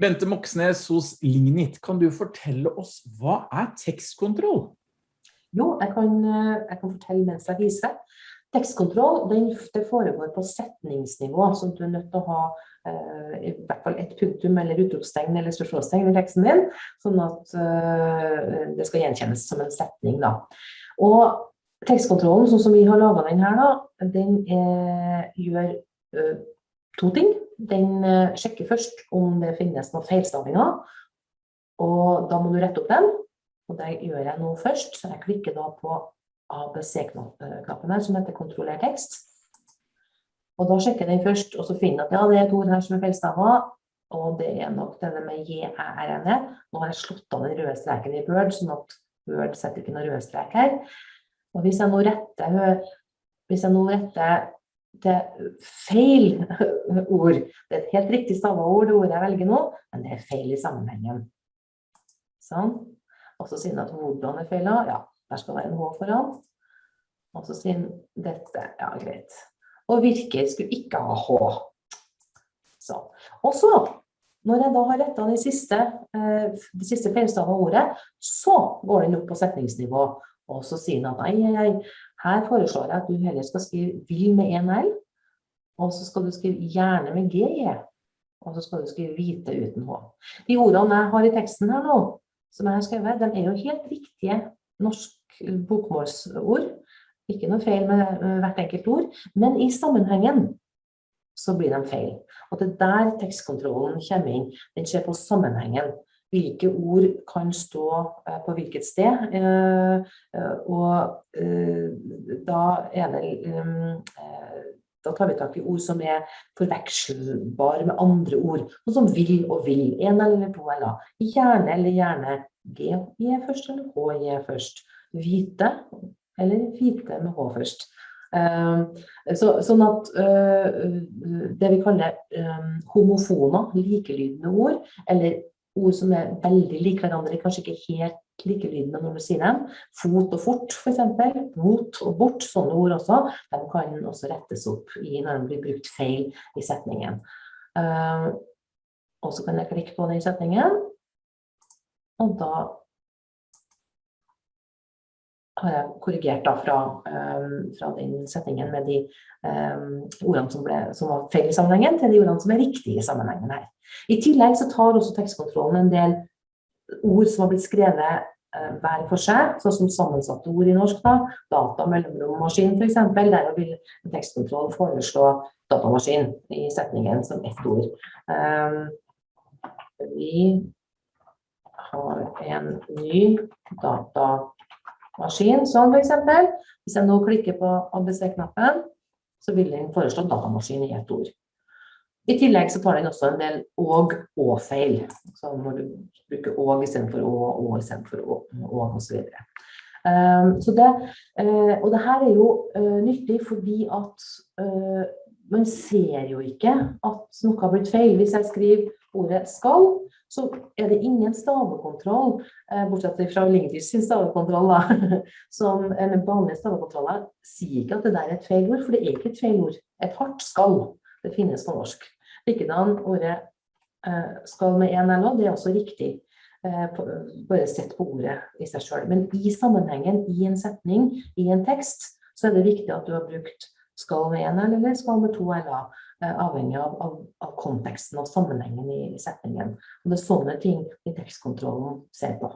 Bente Moxnes hos Lignit, kan du fortelle oss hva er tekstkontroll? Jo, jeg kan, eh, jeg kan fortelle mens jeg viser. Tekstkontroll den, det foregår på setningsnivå, så du er nødt til å ha eh, i hvert fall et punktum eller utropstegn eller spørsmålstegn i teksten din, sånn at eh, det skal gjenkjennes som en setning. Da. Og tekstkontrollen, sånn som vi har laget den her, da, den er, gjør uh, to ting. Den uh, sjekker først om det finnes noen feilstavinger, og da må du rette opp den. Og det gjør jeg nå først, så jeg klikker da på ABC-knappen her, som heter kontroller tekst. Og da sjekker den først, og så finner jeg at ja, det er et ord her som er feilstavet, og det er nok denne med J-æ-r-n-e. Nå har jeg slått av den røde streken i Word, sånn at Word setter ikke noen røde strek her. Og hvis jeg nå retter, hvis jeg nå retter til feil ord, det er et helt riktig stavet ord, det ordet jeg velger nå, men det er feil i sammenhengen. Sånn. Og så sier den at hvordan er feil? Ja, der skal være en H foran. Og så sier den dette, ja greit. Og virker skulle ikke ha H. Sånn. Og så, når jeg da har rettet de siste, eh, de siste feilstavet ordet, så går den opp på setningsnivå. Og så sier han at nei, nei, her foreslår jeg at du heller skal skrive vil med en L, og så skal du skrive gjerne med GE, og så skal du skrive hvite uten H. De ordene jeg har i teksten her nå, som jeg har skrevet, de er jo helt riktige norsk bokmålsord. Ikke noe feil med hvert enkelt ord, men i sammenhengen så blir de feil. Og det er der tekstkontrollen kommer inn. Den ser på sammenhengen hvilke ord kan stå eh, på hvilket sted. Eh, eh, og da er det da tar vi tak i ord som er forvekselbare med andre ord, Noe som vil og vil, en eller to eller gjerne eller gjerne, G J først eller H J først, hvite eller hvite med H først. Så, sånn at det vi kaller homofoner, likelydende ord, eller ord som er veldig like hverandre, kanskje ikke helt likelydende når du sier dem. Fot og fort, for eksempel. Mot og bort, sånne ord også. De kan også rettes opp i når de blir brukt feil i setningen. Uh, og så kan jeg klikke på den setningen, og da korrigert da fra, um, fra den setningen med de um, ordene som, ble, som, var feil i sammenhengen, til de ordene som er riktige i sammenhengen her. I tillegg så tar også tekstkontrollen en del ord som har blitt skrevet uh, hver for seg, sånn som sammensatte ord i norsk da, data, mellomrom, maskin eksempel, der vil tekstkontroll foreslå datamaskin i setningen som ett ord. Vi har en ny datamaskin sånn eksempel. Hvis jeg nå klikker på ABC-knappen, så vil den foreslå datamaskin i ett ord. I tillegg så tar den også en del og og feil. Så når du bruker og i stedet for å, og i stedet for å, og videre. Um, så det, uh, og det her er jo uh, nyttig fordi at uh, man ser jo ikke at noe har blitt feil. Hvis jeg skriver ordet skal, så er det ingen stavekontroll, eh, bortsett fra Lingdys stavekontroll, da, som med vanlige stavekontroller sier ikke at det der er et feil ord, for det er ikke et feil ord. Et hardt skal, det finnes på norsk. Likedan ordet eh, skal med en eller det er også riktig. Eh, bare sett på ordet i seg selv. Men i sammenhengen, i en setning, i en tekst, så er det viktig at du har brukt skal med en eller skal med to l-er. Eh, avhengig av, av, av, konteksten og sammenhengen i setningen. Og det er sånne ting i tekstkontrollen ser på.